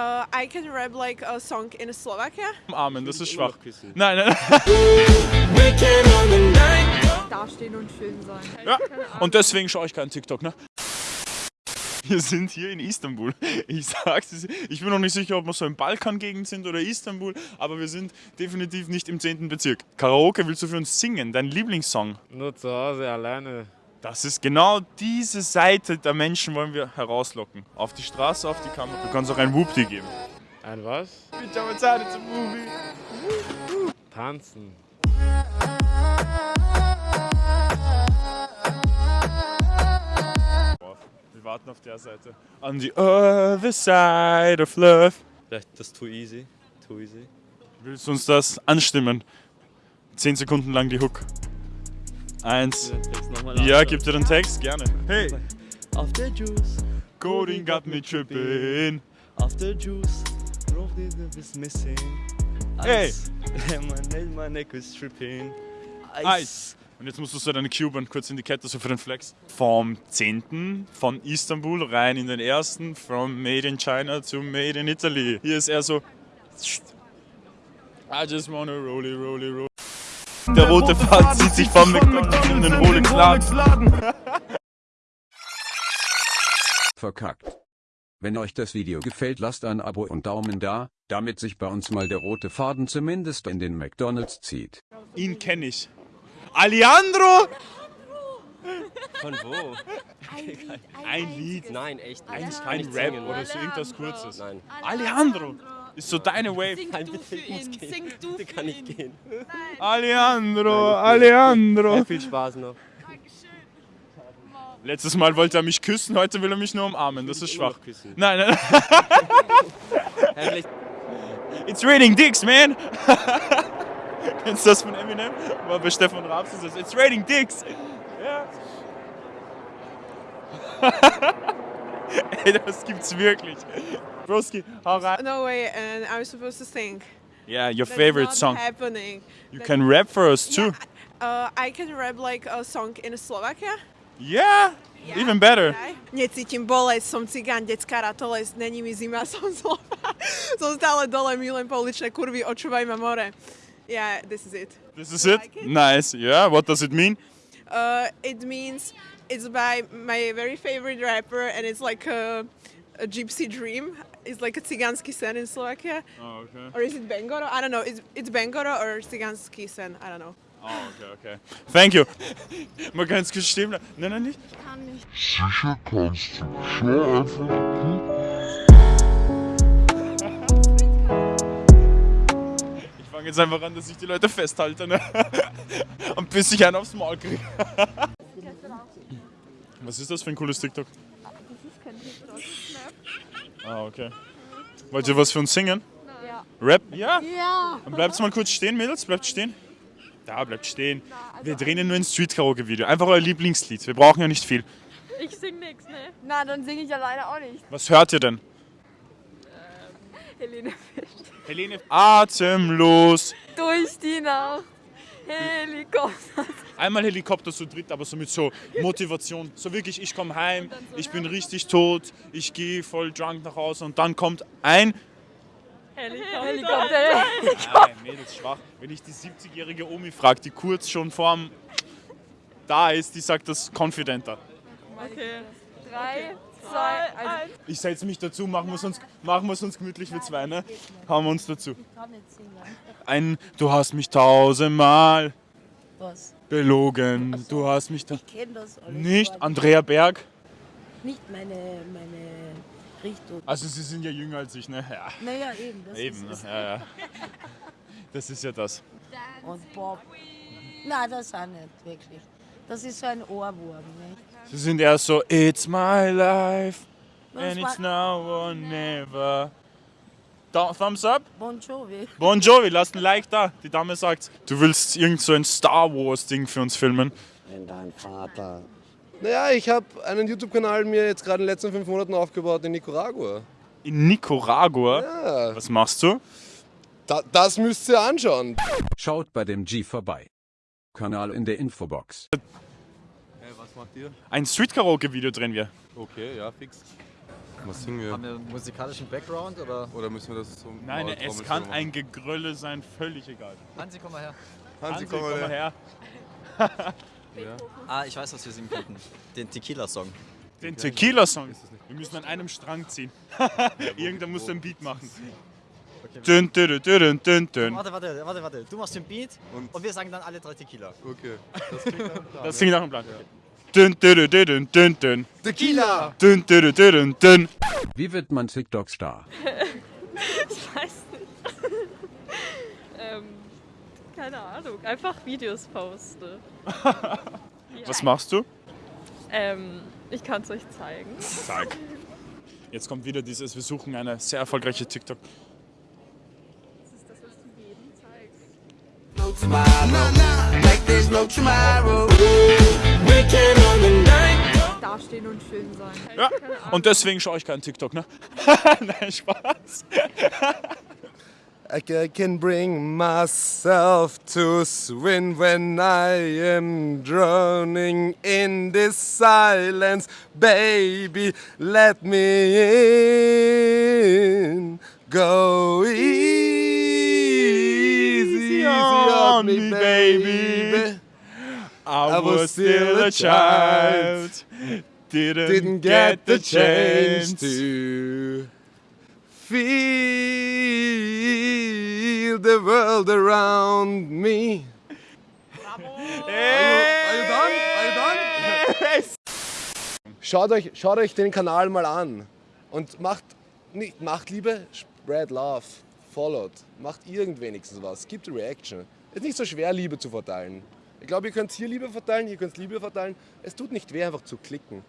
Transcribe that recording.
Uh, I can rap like a song in Slovakia. Umarmen, das ist schwach. Nein, nein. Dastehen und schön sein. Ja. Und deswegen schaue ich keinen TikTok, ne? Wir sind hier in Istanbul. Ich sag's, es- ich bin noch nicht sicher, ob wir so im Balkangegend sind oder Istanbul, aber wir sind definitiv nicht im 10. Bezirk. Karaoke willst du für uns singen, dein Lieblingssong? Nur zu Hause alleine. Das ist genau diese Seite der Menschen wollen wir herauslocken. Auf die Straße, auf die Kamera. Du kannst auch ein Whoopty geben. Ein was? Pajama Time, it's a movie. Tanzen. Wir warten auf der Seite. On the other side of love. Vielleicht das Too Easy. Too Easy. Willst du uns das anstimmen? Zehn Sekunden lang die Hook. Eins. Den Text nochmal Ja, gib dir den Text, gerne. Hey! After Juice, Coding got me tripping. after Juice, Rough is missing. Hey. Ice. my, neck, my neck is tripping. Eis. Und jetzt musst du so deine Cuban kurz in die Kette, so für den Flex. Vom 10. von Istanbul rein in den ersten. From Made in China to Made in Italy. Hier ist er so. I just wanna rolly, rolly, roll. Der rote Faden zieht sich vom McDonalds in den Rolex-Laden. verkackt. Wenn euch das Video gefällt, lasst ein Abo und Daumen da, damit sich bei uns mal der rote Faden zumindest in den McDonalds zieht. Ihn kenne ich. Alejandro! Von wo? Ein Lied. Nein, echt. nicht. Ein, ein Rap singen. oder so irgendwas Kurzes. Nein. Alejandro! Ist so deine Wave. Nein, bitte, ich muss gehen. Sing du Bitte kann ich gehen. Alejandro, Alejandro. Viel Spaß noch. Letztes Mal wollte er mich küssen, heute will er mich nur umarmen. Das ist schwach. Nein, nein. Ja, It's raining dicks, man. Kennst du das von Eminem? War bei Stefan Raps ist das. It's raining dicks. Ja. Ey, das gibt's wirklich. Broski, hau rein. No way, and I'm supposed to sing. Yeah, your That's favorite song. happening. You can rap for us too. Uh, I can rap like a song in Slovakia. Yeah, even better. Necítim bolesť, som cigán, detská ratolesť, není mi zima, som zlá. som stále dole, milujem pouličné kurvy, očúvaj ma more. Yeah, this is it. This is it? like it? Nice. Yeah, what does it mean? Uh, it means it's by my very favorite rapper, and it's like a, a gypsy dream. It's like a cigánsky sen in Slovakia. Oh, okay. Or is it Bengoro? I don't know. It's, it's Bengoro or cigánsky sen. I don't know. Oh, okay, okay. Thank you. Mal ganz kurz stehen bleiben. Nein, nein, nicht. Sicher kannst du. Schau einfach. Fange jetzt einfach an, dass ich die Leute festhalte ne? und bis ich einen aufs Maul kriege. Was ist das für ein cooles TikTok? Das ist kein TikTok, Ah, okay. Wollt ihr was für uns singen? Ja. Rap? Ja? Ja. Dann bleibt mal kurz stehen, Mädels, bleibt stehen. Da, bleibt stehen. Wir drehen ja nur ein Street-Karaoke-Video. Einfach euer Lieblingslied. Wir brauchen ja nicht viel. Ich sing nix, ne? Na, dann singe ich alleine auch nicht. Was hört ihr denn? Helene Helene. Atemlos. durch die Nacht. Helikopter. Einmal Helikopter zu dritt, aber so mit so Motivation. So wirklich, ich komme heim, ich bin richtig tot, ich gehe voll drunk nach Hause und dann kommt ein. Helikopter. Nein, Mädels, schwach. Wenn ich die 70-jährige Omi frage, die kurz schon vorm da ist, die sagt das confidenter. Okay. Drei, zwei, eins. Ich setze mich dazu, machen wir es uns, machen wir es uns gemütlich für zwei, ne? Hauen wir uns dazu. Ein, du hast mich tausendmal Was? belogen, du hast mich da. Ich kenne das alles. Nicht Andrea Berg. Nicht meine, meine Richtung. Also sie sind ja jünger als ich, ne? Ja. Naja, eben. Das Eben, ne? ist es. ja, ja. Das ist ja das. Und Bob. Nein, das auch nicht, wirklich. Das ist so ein Ohrwurm. Nicht? Sie sind eher so, it's my life and it's now or never. Da, Thumbs up? Bon Jovi. Bon Jovi, lasst ein Like da. Die Dame sagt, du willst irgend so ein Star Wars Ding für uns filmen. Wenn dein Vater. Naja, ich habe einen YouTube-Kanal mir jetzt gerade in den letzten fünf Monaten aufgebaut in Nicaragua. In Nicaragua? Ja, Was machst du? da, das müsst ihr anschauen. Schaut bei dem G vorbei. Kanal in der Infobox. Was macht ihr? Ein Street Karaoke Video drehen wir. Okay, ja, fix. Was singen wir? Haben wir einen musikalischen Background oder? Oder müssen wir das so Nein, mal es kann machen? ein Gegrölle sein, völlig egal. Hansi, komm mal her. Hansi, komm mal her. Ja. Ah, ich weiß, was wir singen könnten. Den Tequila-Song. Den Tequila-Song. Wir müssen an einem Strang ziehen. Irgendwer muss den Beat machen. Dün, dün, dün, dün, dün, dün. Warte, warte, warte, warte. Du machst den Beat und, wir sagen dann alle drei Tequila. Okay. Das klingt nach einem Plan. Das klingt nach einem Plan. Dün, dün, dün, dün, dün, dün. Tequila! Dün, dün, dün, dün. Wie wird man TikTok-Star? Ich weiß nicht. ähm, keine Ahnung. Einfach Videos poste. Was machst du? Ähm, ich kann es euch zeigen. Sag. Jetzt kommt wieder dieses, wir suchen eine sehr erfolgreiche TikTok. Das ist das, was du jedem zeigst. Dastehen und schön sein. Ja, und deswegen schaue ich keinen TikTok, ne? Nein, Spaß. I can bring myself to swim when I am drowning in this silence. Baby, let me in. Go easy, on me, baby. I was still a child. Didn't, Didn't get the chance to feel the world around me. Schaut euch, schaut euch den Kanal mal an und macht, nicht, macht Liebe, spread love, followed, macht irgend wenigstens was, gibt Reaction. Ist nicht so schwer, Liebe zu verteilen. Ich glaube, ihr könnt hier Liebe verteilen, ihr könnt Liebe verteilen. Es tut nicht weh, einfach zu klicken.